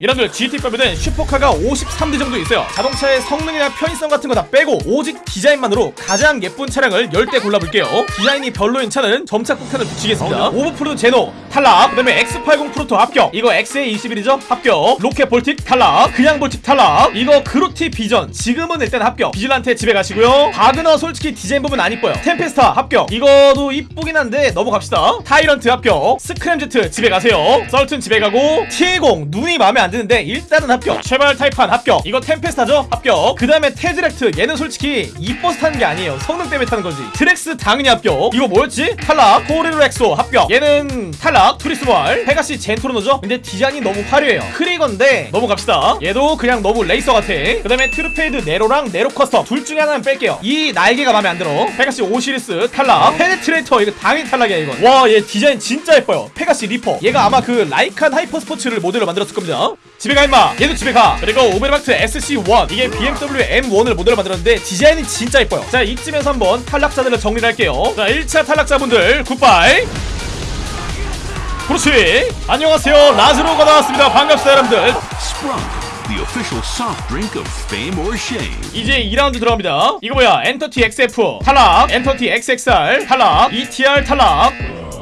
여러분들 GT 빼면은 슈퍼카가 53대 정도 있어요. 자동차의 성능이나 편의성 같은 거 다 빼고 오직 디자인만으로 가장 예쁜 차량을 10대 골라볼게요. 디자인이 별로인 차는 점착 폭탄을 붙이겠습니다. 오버플로드 제노 탈락. 그 다음에 X80 프로토 합격. 이거 XA21이죠? 합격. 로켓 볼틱 탈락. 그냥 볼틱 탈락. 이거 그로티 비전. 지금은 일단 합격. 비질란테 집에 가시고요. 바그너 솔직히 디자인 부분 안 이뻐요. 템페스타 합격. 이거도 이쁘긴 한데 넘어갑시다. 타이런트 합격. 스크램제트 집에 가세요. 썰튼 집에 가고 T20 눈이 마음에 안 드는데 일단은 합격. 쉐발 타이판 합격. 이거 템페스타죠? 합격. 그 다음에 테저랙트. 얘는 솔직히 이뻐서 타는 게 아니에요. 성능 때문에 타는 거지. 트락스 당연히 합격. 이거 뭐였지? 탈락. 토레로 엑소. 합격. 얘는 탈락. 투리스발 페가시 젠토르노죠? 근데 디자인이 너무 화려해요. 크리건데 넘어갑시다. 얘도 그냥 너무 레이서 같아. 그 다음에 트루페이드 네로랑 네로 커스텀. 둘 중에 하나는 뺄게요. 이 날개가 마음에 안 들어. 페가시 오시리스 탈락. 페네트레이터 이거 당연히 탈락이야 이건. 와 얘 디자인 진짜 예뻐요. 페가시 리퍼. 얘가 아마 그 라이칸 하이퍼 스포츠를 모델로 만들었을 겁니다 집에 가 임마. 얘도 집에 가. 그리고 오베르마트 SC1 이게 BMW M1을 모델로 만들었는데 디자인이 진짜 예뻐요. 자 이쯤에서 한번 탈락자들을 정리를 할게요. 자 1차 탈락자분들 굿바이. 그렇지 안녕하세요. 라즈로가 나왔습니다. 반갑습니다 여러분들. The official soft drink of fame or shame. 이제 2라운드 들어갑니다. 이거 뭐야? 엔터티 XF 탈락. 엔터티 XXR 탈락. ETR 탈락.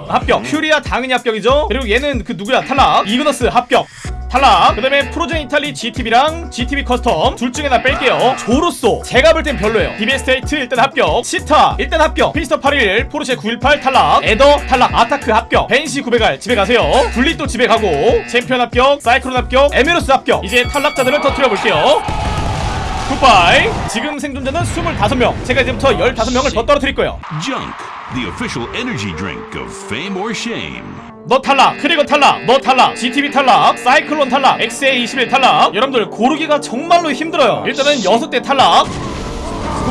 합격. 퓨리아 당연히 합격이죠? 그리고 얘는 그 누구야? 탈락. 이그너스 합격 탈락. 그 다음에 프로젠 이탈리 GTB랑 GTB 커스텀 둘 중에 하나 뺄게요. 조로쏘. 제가 볼 땐 별로예요. 데베스테 에이트 일단 합격. 치타 일단 합격. 피스터 81 포르쉐 918 탈락. 에더 탈락. 아타크 합격. 벤시 900R 집에 가세요. 분리 또 집에 가고. 챔피언 합격. 사이클론 합격. 에메로스 합격. 이제 탈락자들을 터트려 볼게요. 굿바이. 지금 생존자는 25명. 제가 이제부터 15명을 더 떨어뜨릴 거예요 the official energy drink of fame or shame. 너 탈락 크리거 탈락 너 탈락 GTB 탈락 사이클론 탈락 XA21 탈락. 여러분들 고르기가 정말로 힘들어요. 일단은 6대 탈락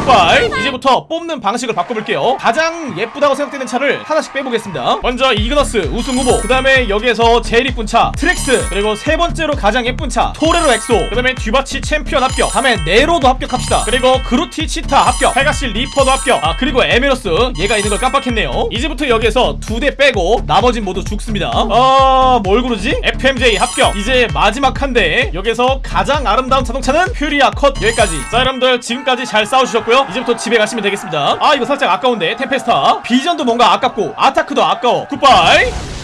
굿바이 이제부터 뽑는 방식을 바꿔볼게요. 가장 예쁘다고 생각되는 차를 하나씩 빼보겠습니다. 먼저 이그너스 우승 후보. 그 다음에 여기에서 제일 이쁜 차 트락스. 그리고 세 번째로 가장 예쁜 차 토레로 엑소. 그 다음에 듀바치 챔피언 합격. 다음에 네로도 합격합시다. 그리고 그로티 치타 합격. 페가시 리퍼도 합격. 아 그리고 에메로스. 얘가 있는 걸 깜빡했네요. 이제부터 여기에서 두 대 빼고 나머진 모두 죽습니다. 아 뭘 고르지? FMJ 합격. 이제 마지막 한 대. 여기서 가장 아름다운 자동차는 퓨리아 컷. 여기까지. 자 여러분들 지금까지 잘 싸우셨고요 이제부터 집에 가시면 되겠습니다. 아 이거 살짝 아까운데. 템페스타. 비전도 뭔가 아깝고 아타크도 아까워. 굿바이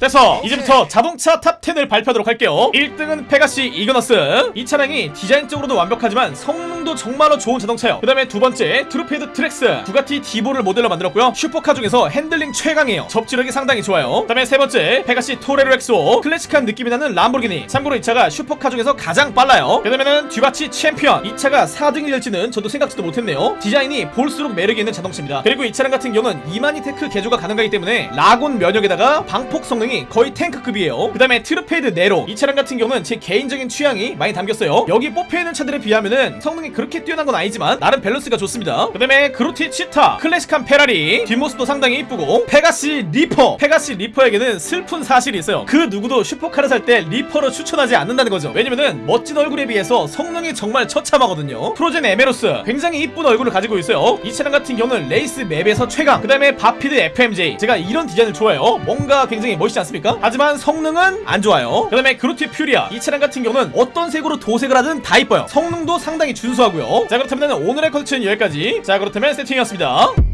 됐어. 이제부터 자동차 탑10을 발표하도록 할게요. 1등은 페가시 이그너스. 이 차량이 디자인적으로도 완벽하지만 성능도 정말로 좋은 자동차예요. 그 다음에 두 번째 트루페이드 트락스. 부가티 디보를 모델로 만들었고요. 슈퍼카 중에서 핸들링 최강이에요. 접지력이 상당히 좋아요. 그 다음에 세 번째 페가시 토레로 엑소. 클래식한 느낌이 나는 람보르기니. 참고로 이 차가 슈퍼카 중에서 가장 빨라요. 그 다음에는 듀바치 챔피언. 이 차가 4등이 될지는 저도 생각지도 못했네요. 디자인이 볼수록 매력이 있는 자동차입니다. 그리고 이 차량 같은 경우는 이마니 테크 개조가 가능하기 때문에 lock-on 면역에다가 방폭 성능이 거의 탱크급이에요. 그 다음에 트루페이드 네로. 이 차량 같은 경우는 제 개인적인 취향이 많이 담겼어요. 여기 뽑혀있는 차들에 비하면은 성능이 그렇게 뛰어난 건 아니지만 나름 밸런스가 좋습니다. 그 다음에 그로티 치타 클래식한 페라리. 뒷모습도 상당히 이쁘고. 페가시 리퍼. 페가시 리퍼에게는 슬픈 사실이 있어요. 그 누구도 슈퍼카를 살 때 리퍼로 추천하지 않는다는 거죠. 왜냐면은 멋진 얼굴에 비해서 성능이 정말 처참하거든요. 프로젠 에메로스. 굉장히 이쁜 얼굴을 가지고 있어요. 이 차량 같은 경우는 레이스 맵에서 최강. 그 다음에 바피드 FMJ 제가 이런 디자인을 좋아해요. 뭔가 굉장히 멋있지 않습니까? 하지만 성능은 안 좋아요. 그 다음에 그루티 퓨리아. 이 차량 같은 경우는 어떤 색으로 도색을 하든 다 이뻐요. 성능도 상당히 준수하고요. 자 그렇다면 오늘의 컨텐츠는 여기까지. 자 그렇다면 세팅이었습니다